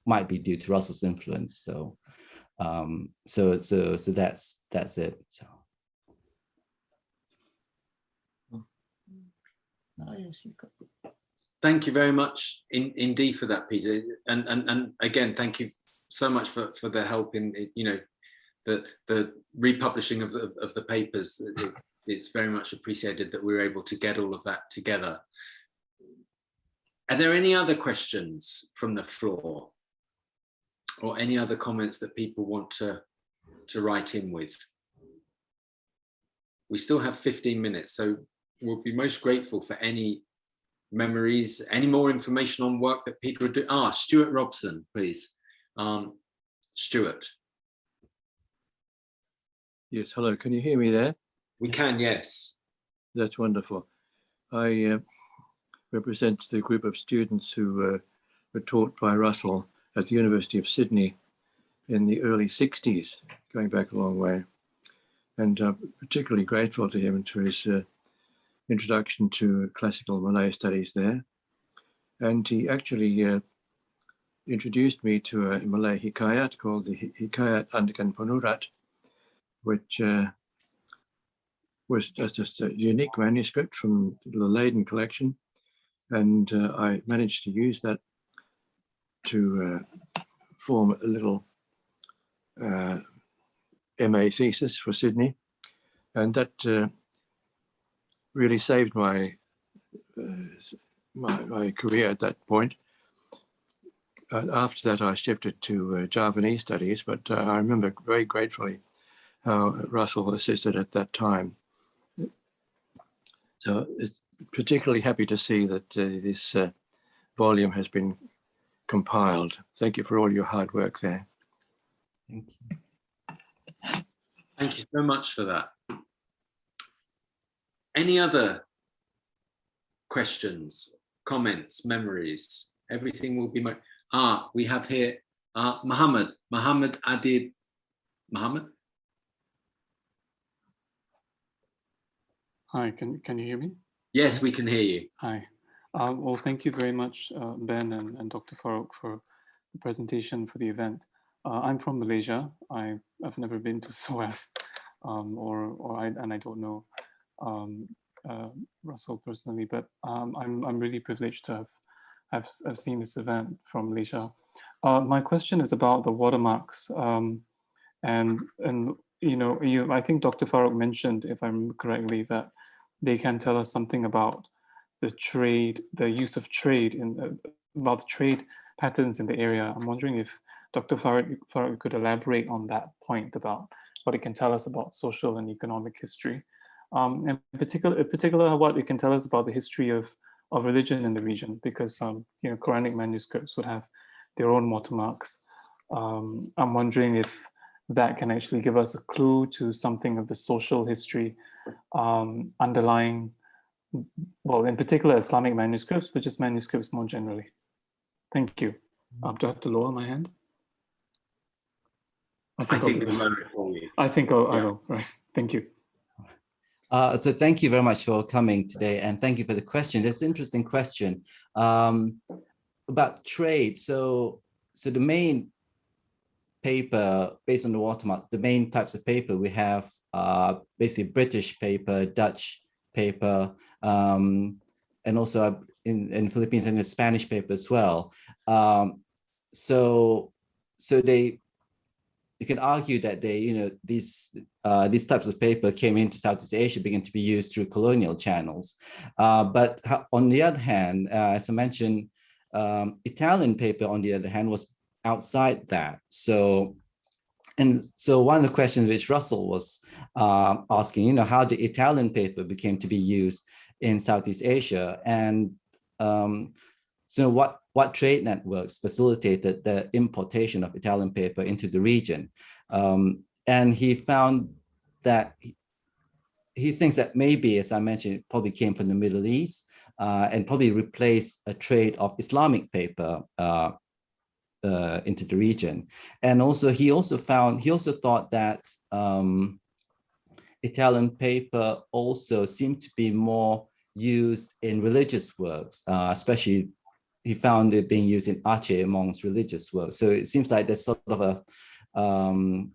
might be due to Russell's influence. So um, so so so that's that's it. So. Thank you very much in, indeed for that, Peter. And, and and again, thank you so much for, for the help in, you know, the the republishing of the of the papers. It, it's very much appreciated that we were able to get all of that together. Are there any other questions from the floor? Or any other comments that people want to, to write in with? We still have 15 minutes, so we'll be most grateful for any memories, any more information on work that people are doing. Ah, Stuart Robson, please. Um, Stuart. Yes, hello, can you hear me there? We can, yes. That's wonderful. I uh, represent the group of students who uh, were taught by Russell at the University of Sydney in the early 60s, going back a long way. And uh, particularly grateful to him for his uh, introduction to classical Malay studies there. And he actually uh, introduced me to a Malay hikayat called the Hikayat Andaken Penurat, which uh, was just a unique manuscript from the Leiden collection. And uh, I managed to use that to uh, form a little uh, MA thesis for Sydney. And that uh, really saved my, uh, my, my, career at that point. after that, I shifted to uh, Javanese studies, but I remember very gratefully how Russell assisted at that time So it's particularly happy to see that uh, this uh, volume has been compiled. Thank you for all your hard work there. Thank you. Thank you so much for that. Any other questions, comments, memories? Everything will be my, ah, we have here, uh, Muhammad, Muhammad Adib, Muhammad? Hi, can, can you hear me? Yes, we can hear you. Hi. Uh, well, thank you very much, uh, Ben and, and Dr. Farouk for the presentation for the event. Uh, I'm from Malaysia. I, I've never been to SOAS um, or, or I, and I don't know um, uh, Russell personally, but um, I'm, I'm really privileged to have, have, have seen this event from Malaysia. Uh, my question is about the watermarks um, and, and you know, you, I think Dr. Farouk mentioned, if I'm correctly, that they can tell us something about the trade, the use of trade in uh, about the trade patterns in the area. I'm wondering if Dr. Farouk, Farouk could elaborate on that point about what it can tell us about social and economic history. Um, and in particular, in particular, what it can tell us about the history of, of religion in the region, because um, you know Quranic manuscripts would have their own watermarks. Um, I'm wondering if that can actually give us a clue to something of the social history um, underlying, well, in particular Islamic manuscripts, but just manuscripts more generally. Thank you. Um, do I have to lower my hand? I think I'll think do the that. moment. I think I'll, I will, right. Thank you. Uh, so thank you very much for coming today and thank you for the question. It's an interesting question um, about trade. So, so the main paper based on the watermark, the main types of paper we have uh, basically British paper, Dutch paper, um, and also in, in Philippines and the Spanish paper as well. Um, so, so they you can argue that they, you know, these uh, these types of paper came into Southeast Asia, began to be used through colonial channels. Uh, but on the other hand, uh, as I mentioned, um, Italian paper, on the other hand, was outside that. So, and so one of the questions which Russell was uh, asking, you know, how the Italian paper became to be used in Southeast Asia, and um, so what what trade networks facilitated the importation of Italian paper into the region. Um, and he found that he, he thinks that maybe, as I mentioned, it probably came from the Middle East uh, and probably replaced a trade of Islamic paper uh, uh, into the region. And also, he also found, he also thought that um, Italian paper also seemed to be more used in religious works, uh, especially he found it being used in Aceh amongst religious works. So it seems like there's sort of a um,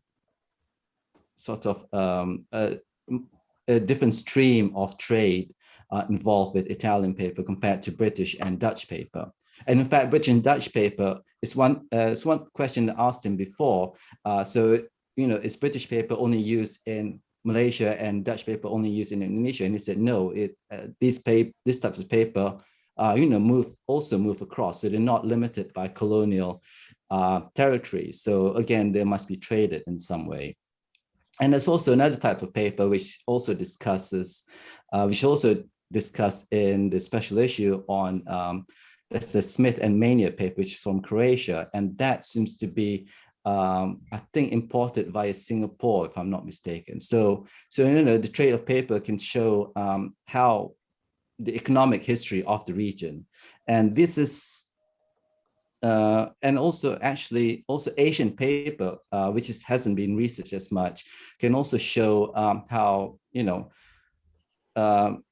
sort of um, a, a different stream of trade uh, involved with Italian paper compared to British and Dutch paper. And in fact, British and Dutch paper is one, uh, it's one question I asked him before. Uh, so, you know, is British paper only used in Malaysia and Dutch paper only used in Indonesia? And he said, no, it, uh, these, paper, these types of paper uh, you know, move also move across. So they're not limited by colonial uh, territories. So again, they must be traded in some way. And there's also another type of paper which also discusses, uh, which also discussed in the special issue on um, that's the Smith and Meynier paper, which is from Croatia, and that seems to be um, I think imported via Singapore, if I'm not mistaken. So, so you know, the trade of paper can show um, how the economic history of the region. And this is, uh, and also actually also Asian paper, uh, which is, hasn't been researched as much, can also show um, how, you know, um,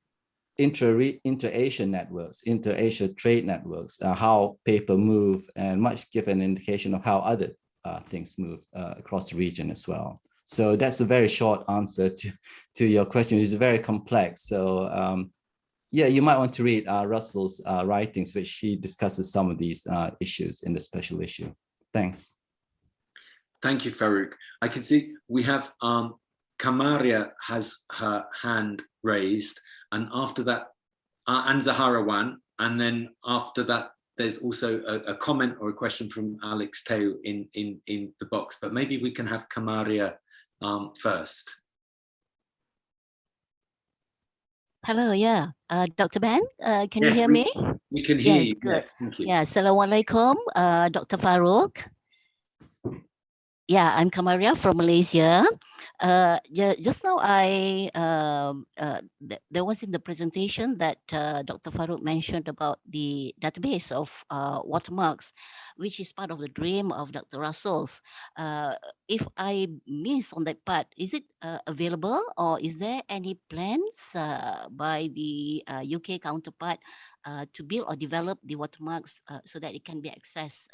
inter inter-Asian networks, inter-Asia trade networks, uh, how paper move and much give an indication of how other uh, things move uh, across the region as well. So that's a very short answer to, to your question. It's very complex. So um, yeah, you might want to read uh, Russell's uh, writings, which he discusses some of these uh, issues in the special issue. Thanks. Thank you, Farouk. I can see we have um, Kamaria has her hand raised, and after that, uh, and Zaharawan, and then after that, there's also a, a, comment or a question from Alex Teo in, in, in the box, but maybe we can have Kamaria um, first. Hello, yeah. Uh, Dr. Ben, uh, can Yes, you hear we- me? We can hear Yes, you. good. Yes, thank you. Yeah, Assalamualaikum, uh, Dr. Farouk. Yeah, I'm Kamaria from Malaysia. Uh, ju- just now I, um, uh, th- there was in the presentation that uh, Dr. Farouk mentioned about the database of uh, watermarks, which is part of the dream of Dr. Russell's. Uh, if I miss on that part, is it uh, available or is there any plans by the UK counterpart to build or develop the watermarks so that it can be accessed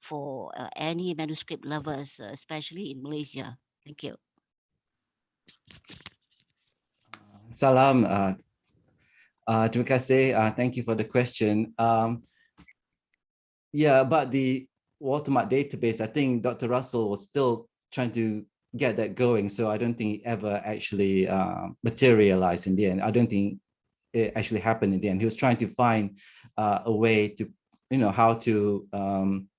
for uh, any manuscript lovers, uh, especially in Malaysia. Thank you. Salam. Uh, uh, terima kasih. Uh, thank you for the question. Um, yeah, about the watermark database, I think Dr. Russell was still trying to get that going. So I don't think it ever actually uh, materialized in the end. I don't think it actually happened in the end. He was trying to find uh, a way to, you know, how to um,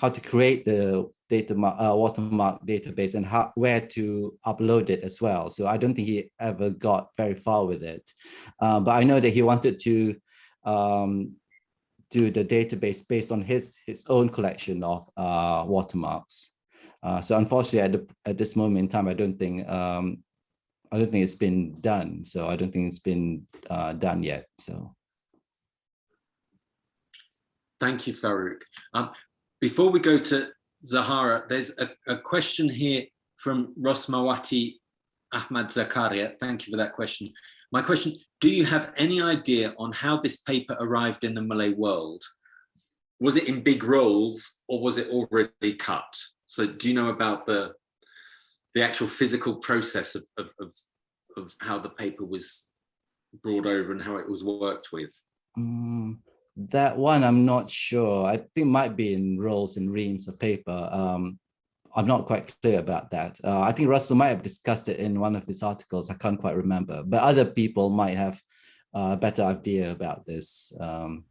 how to create the data uh, watermark database and how where to upload it as well. So I don't think he ever got very far with it. Uh, but I know that he wanted to um, do the database based on his his own collection of uh, watermarks. Uh, so unfortunately, at, the, at this moment in time, I don't think um, I don't think it's been done. So I don't think it's been uh, done yet. So Thank you, Farouk. Um, before we go to Zahara, there's a, a question here from Rosmawati Ahmad Zakaria. Thank you for that question. My question, do you have any idea on how this paper arrived in the Malay world? Was it in big rolls or was it already cut? So do you know about the, the actual physical process of, of, of, of how the paper was brought over and how it was worked with? Mm, that one, I'm not sure. I think might be in rolls and reams of paper. Um, I'm not quite clear about that. Uh, I think Russell might have discussed it in one of his articles. I can't quite remember, but other people might have a better idea about this. Um,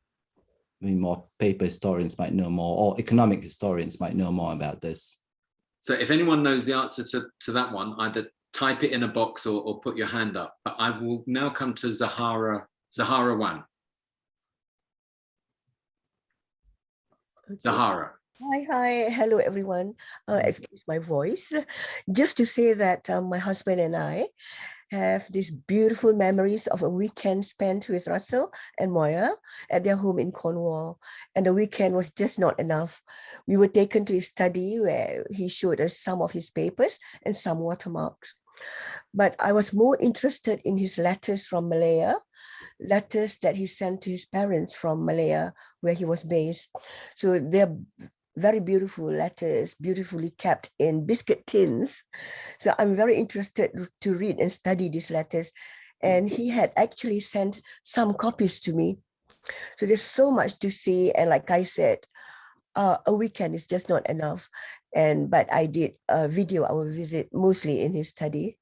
I mean, more paper historians might know more, or economic historians might know more about this. So if anyone knows the answer to, to that one, either type it in a box or, or put your hand up. But I will now come to Zahara, Zahara Wan. Okay. Zahara. Hi, hi, hello everyone. Uh, excuse my voice. Just to say that um, my husband and I have these beautiful memories of a weekend spent with Russell and Moya at their home in Cornwall. And the weekend was just not enough. We were taken to his study where he showed us some of his papers and some watermarks. But I was more interested in his letters from Malaya, letters that he sent to his parents from Malaya, where he was based. So they're very beautiful letters, beautifully kept in biscuit tins. So I'm very interested to read and study these letters. And he had actually sent some copies to me. So there's so much to see. And like I said, uh, a weekend is just not enough. And but I did a video our visit mostly in his study.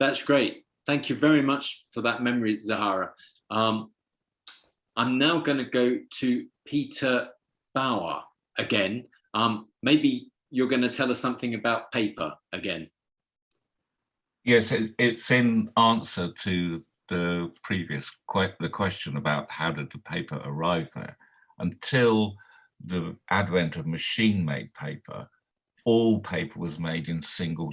That's great. Thank you very much for that memory, Zahara. Um, I'm now going to go to Peter Bower again. Um, maybe you're going to tell us something about paper again. Yes, it, it's in answer to the previous que the question about how did the paper arrive there. Until the advent of machine-made paper, all paper was made in single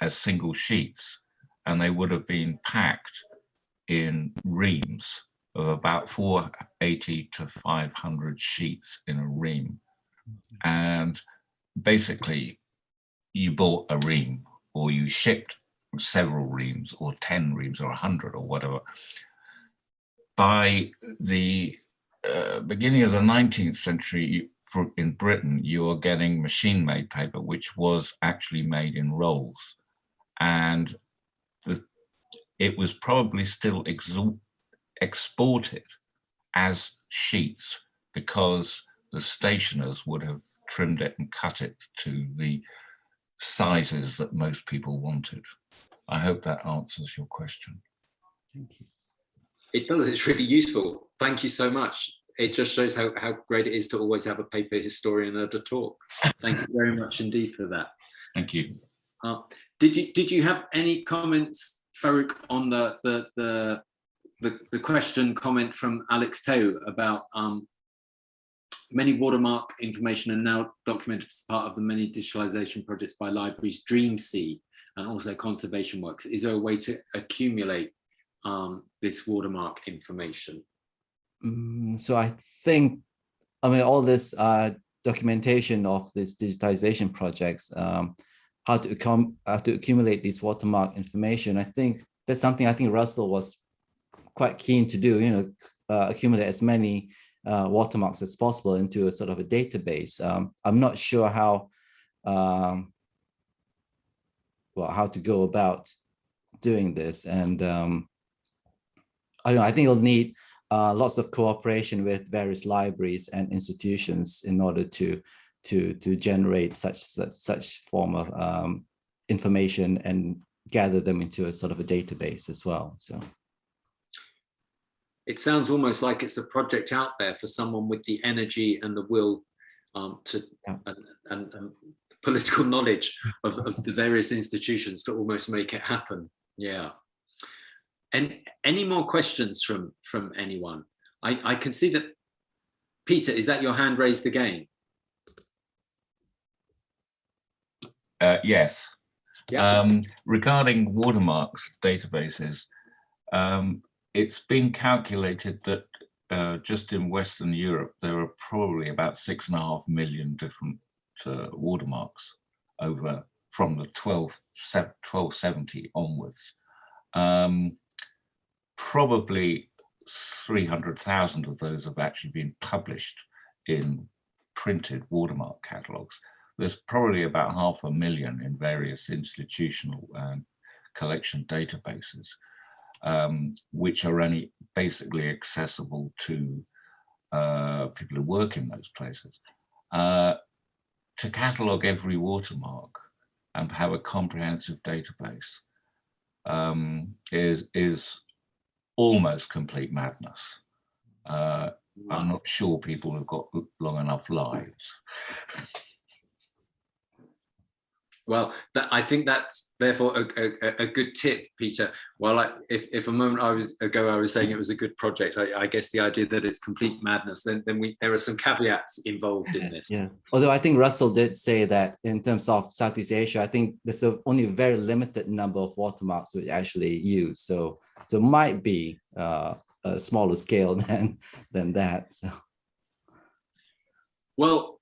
as single sheets, and they would have been packed in reams of about 480 to 500 sheets in a ream. Mm-hmm. And basically, you bought a ream or you shipped several reams or 10 reams or 100 or whatever. By the uh, beginning of the 19th century, in Britain, you were getting machine-made paper, which was actually made in rolls. And the, it was probably still exported as sheets because the stationers would have trimmed it and cut it to the sizes that most people wanted. I hope that answers your question. Thank you. It does, it's really useful. Thank you so much. It just shows how, how great it is to always have a paper historian there to talk. Thank you very much indeed for that. Thank you. Uh, did you did you have any comments, Farouk, on the the the the, the question comment from Alex Teo about um, many watermark information are now documented as part of the many digitalization projects by libraries DreamSea and also conservation works. Is there a way to accumulate um, this watermark information? Mm, so I think, I mean, all this uh, documentation of this digitization projects, um, how to how to accumulate this watermark information. I think that's something I think Russell was quite keen to do. You know, uh, accumulate as many uh, watermarks as possible into a sort of a database. Um, I'm not sure how um, well how to go about doing this, and um, I don't know. I think you'll need uh, lots of cooperation with various libraries and institutions in order to to to generate such such, such form of um, information and gather them into a sort of a database as well. So it sounds almost like it's a project out there for someone with the energy and the will um, to yeah. and, and, and, political knowledge of, of the various institutions to almost make it happen. Yeah. And any more questions from from anyone? I, I can see that Peter, is that your hand raised again? Uh, yes. Yeah. Um, regarding watermarks databases, um, it's been calculated that uh, just in Western Europe, there are probably about six and a half million different uh, watermarks over from the 12, 1270 onwards. Um, probably 300,000 of those have actually been published in printed watermark catalogues there's probably about half a million in various institutional um, collection databases, um, which are only basically accessible to uh, people who work in those places. Uh, to catalogue every watermark and have a comprehensive database um, is, is almost complete madness. Uh, I'm not sure people have got long enough lives. Well, that, I think that's therefore a, a, a, good tip, Peter. Well, I, if, if a moment I was ago I was saying it was a good project, I, I, guess the idea that it's complete madness, then, then we there are some caveats involved in this. Yeah, although I think Russell did say that in terms of Southeast Asia, I think there's only a very limited number of watermarks which actually use. So so might be uh, a smaller scale than than that. So. Well,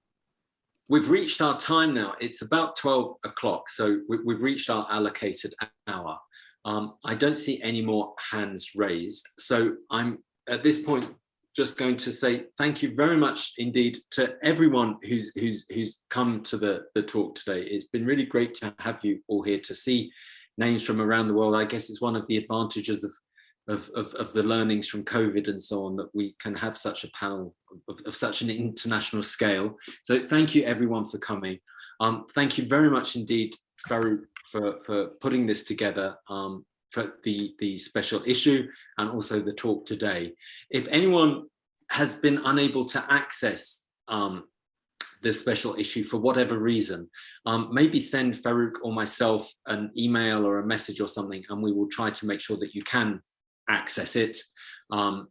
We've reached our time now. It's about 12 o'clock, so we, have reached our allocated hour. Um, I don't see any more hands raised. So I'm at this point just going to say thank you very much indeed to everyone who's who's who's come to the, the talk today. It's been really great to have you all here to see names from around the world. I guess it's one of the advantages of of, of, of, the learnings from COVID and so on that we can have such a panel of, of such an international scale. So thank you everyone for coming. Um, thank you very much indeed, Farouk, for, for putting this together um, for the, the special issue and also the talk today. If anyone has been unable to access um, the special issue for whatever reason, um, maybe send Farouk or myself an email or a message or something, and we will try to make sure that you can access it. Um,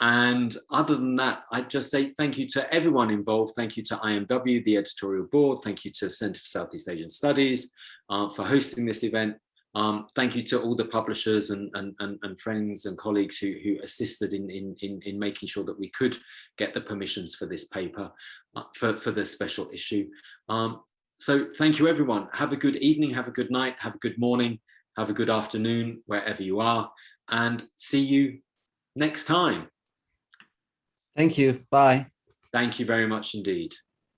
and other than that, I'd just say thank you to everyone involved. Thank you to IMW, the editorial board. Thank you to Center for Southeast Asian Studies uh, for hosting this event. Um, thank you to all the publishers and, and, and, and friends and colleagues who, who assisted in, in, in, in, making sure that we could get the permissions for this paper, uh, for, for special issue. Um, so thank you everyone. Have a good evening, have a good night, have a good morning. Have a good afternoon wherever you are and see you next time. Thank you. Bye. Thank you very much indeed.